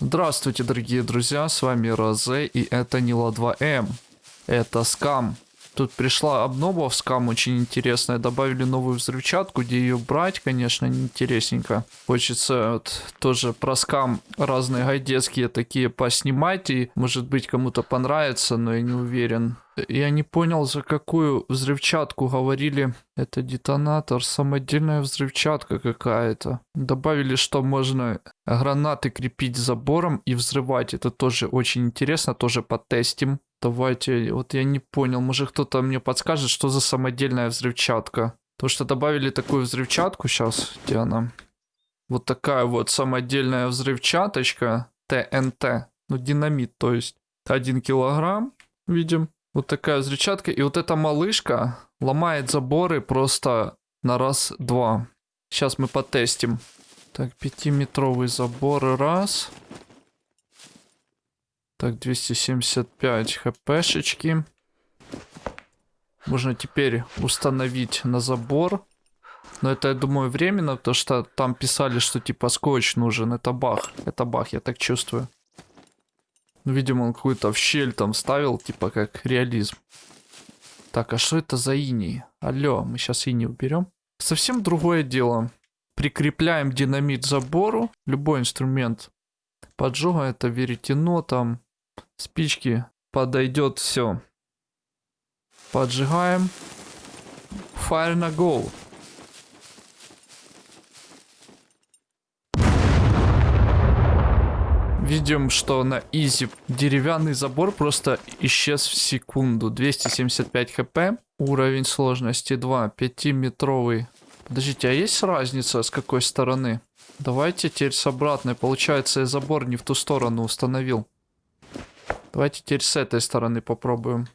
Здравствуйте, дорогие друзья, с вами Розе, и это Нила 2М. Это скам. Тут пришла обнова в скам очень интересная. Добавили новую взрывчатку, где ее брать, конечно, неинтересненько. Хочется вот тоже про скам разные гайдецкие такие поснимать, и может быть кому-то понравится, но я не уверен. Я не понял, за какую взрывчатку говорили. Это детонатор, самодельная взрывчатка какая-то. Добавили, что можно гранаты крепить забором и взрывать. Это тоже очень интересно, тоже потестим. Давайте, вот я не понял, может кто-то мне подскажет, что за самодельная взрывчатка. То, что добавили такую взрывчатку сейчас, где она? Вот такая вот самодельная взрывчаточка ТНТ. Ну, динамит, то есть. Один килограмм, видим. Вот такая взрывчатка. И вот эта малышка ломает заборы просто на раз-два. Сейчас мы потестим. Так, пятиметровый забор раз. Так, 275 хпшечки. Можно теперь установить на забор. Но это, я думаю, временно, потому что там писали, что типа скотч нужен. Это бах. Это бах, я так чувствую. Ну, видимо, он какую-то в щель там ставил, типа как реализм. Так, а что это за иней? Алло, мы сейчас иней уберем. Совсем другое дело. Прикрепляем динамит забору. Любой инструмент поджога, это веретено, там спички. Подойдет все. Поджигаем. Fire на go. Видим, что на изи деревянный забор просто исчез в секунду. 275 хп. Уровень сложности 2. 5-метровый. Подождите, а есть разница с какой стороны? Давайте теперь с обратной. Получается, я забор не в ту сторону установил. Давайте теперь с этой стороны попробуем.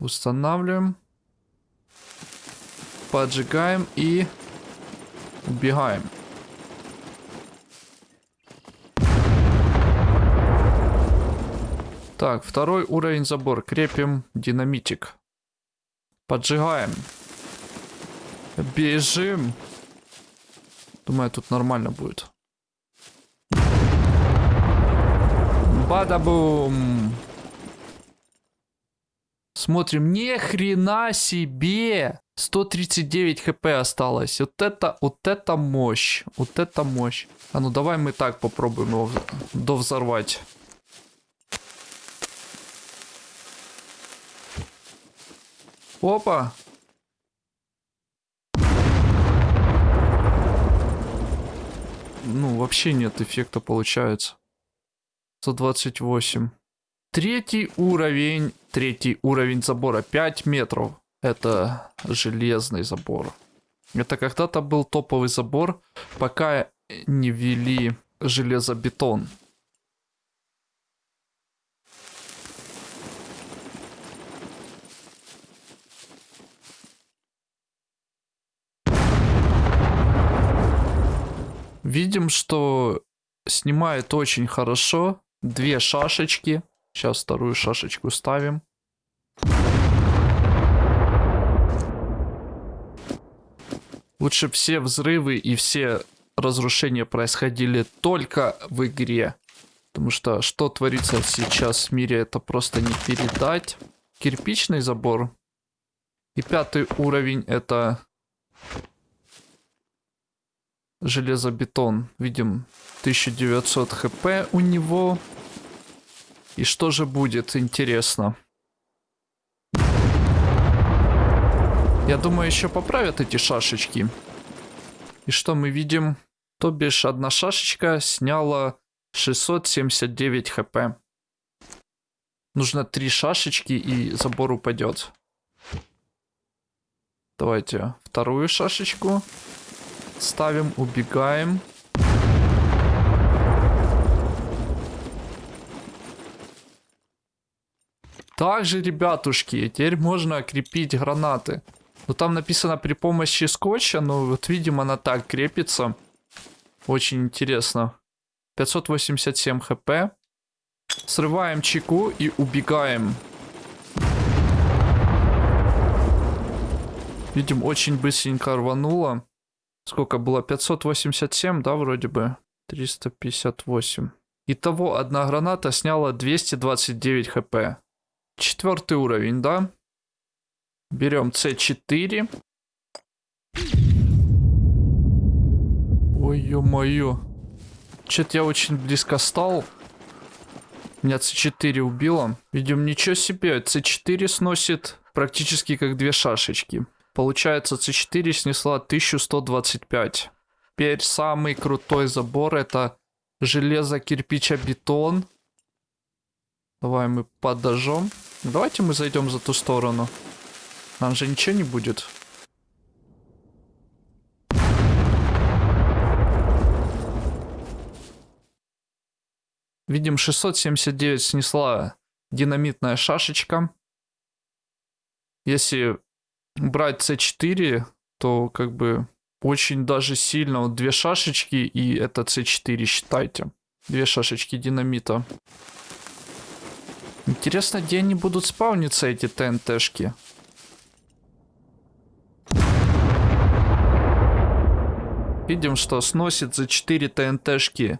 Устанавливаем. Поджигаем и убегаем. Так, второй уровень забор. Крепим динамитик. Поджигаем. Бежим. Думаю, тут нормально будет. Бадабум. Смотрим, ни хрена себе. 139 хп осталось. Вот это, вот это мощь. Вот это мощь. А ну давай мы так попробуем его довзорвать. Опа. Ну, вообще нет эффекта получается. 128. Третий уровень. Третий уровень забора. 5 метров. Это железный забор. Это когда-то был топовый забор, пока не ввели железобетон. Видим, что снимает очень хорошо. Две шашечки. Сейчас вторую шашечку ставим. Лучше все взрывы и все разрушения происходили только в игре. Потому что что творится сейчас в мире, это просто не передать. Кирпичный забор. И пятый уровень это железобетон. Видим 1900 хп у него. И что же будет, интересно. Я думаю, еще поправят эти шашечки. И что мы видим? То бишь, одна шашечка сняла 679 хп. Нужно три шашечки и забор упадет. Давайте вторую шашечку. Ставим, убегаем. Также, ребятушки, теперь можно крепить гранаты. Но там написано при помощи скотча, но вот видимо она так крепится. Очень интересно. 587 хп. Срываем чеку и убегаем. Видим, очень быстренько рвануло. Сколько было? 587, да, вроде бы? 358. Итого, одна граната сняла 229 хп. Четвертый уровень, да? Берем С4. Ой, ё-моё. Чё-то я очень близко стал. Меня С4 убило. Видим, ничего себе. С4 сносит практически как две шашечки. Получается, С4 снесла 1125. Теперь самый крутой забор это железо, кирпича, бетон. Давай мы подожжем. Давайте мы зайдем за ту сторону. Нам же ничего не будет. Видим, 679 снесла динамитная шашечка. Если брать C4, то как бы очень даже сильно. Вот две шашечки и это C4 считайте. Две шашечки динамита. Интересно, где они будут спавниться, эти ТНТшки? Видим, что сносит за 4 ТНТшки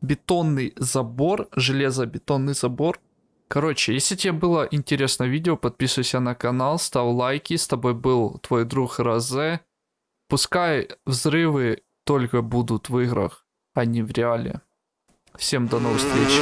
бетонный забор, железобетонный забор. Короче, если тебе было интересно видео, подписывайся на канал, ставь лайки. С тобой был твой друг Розе. Пускай взрывы только будут в играх, а не в реале. Всем до новых встреч.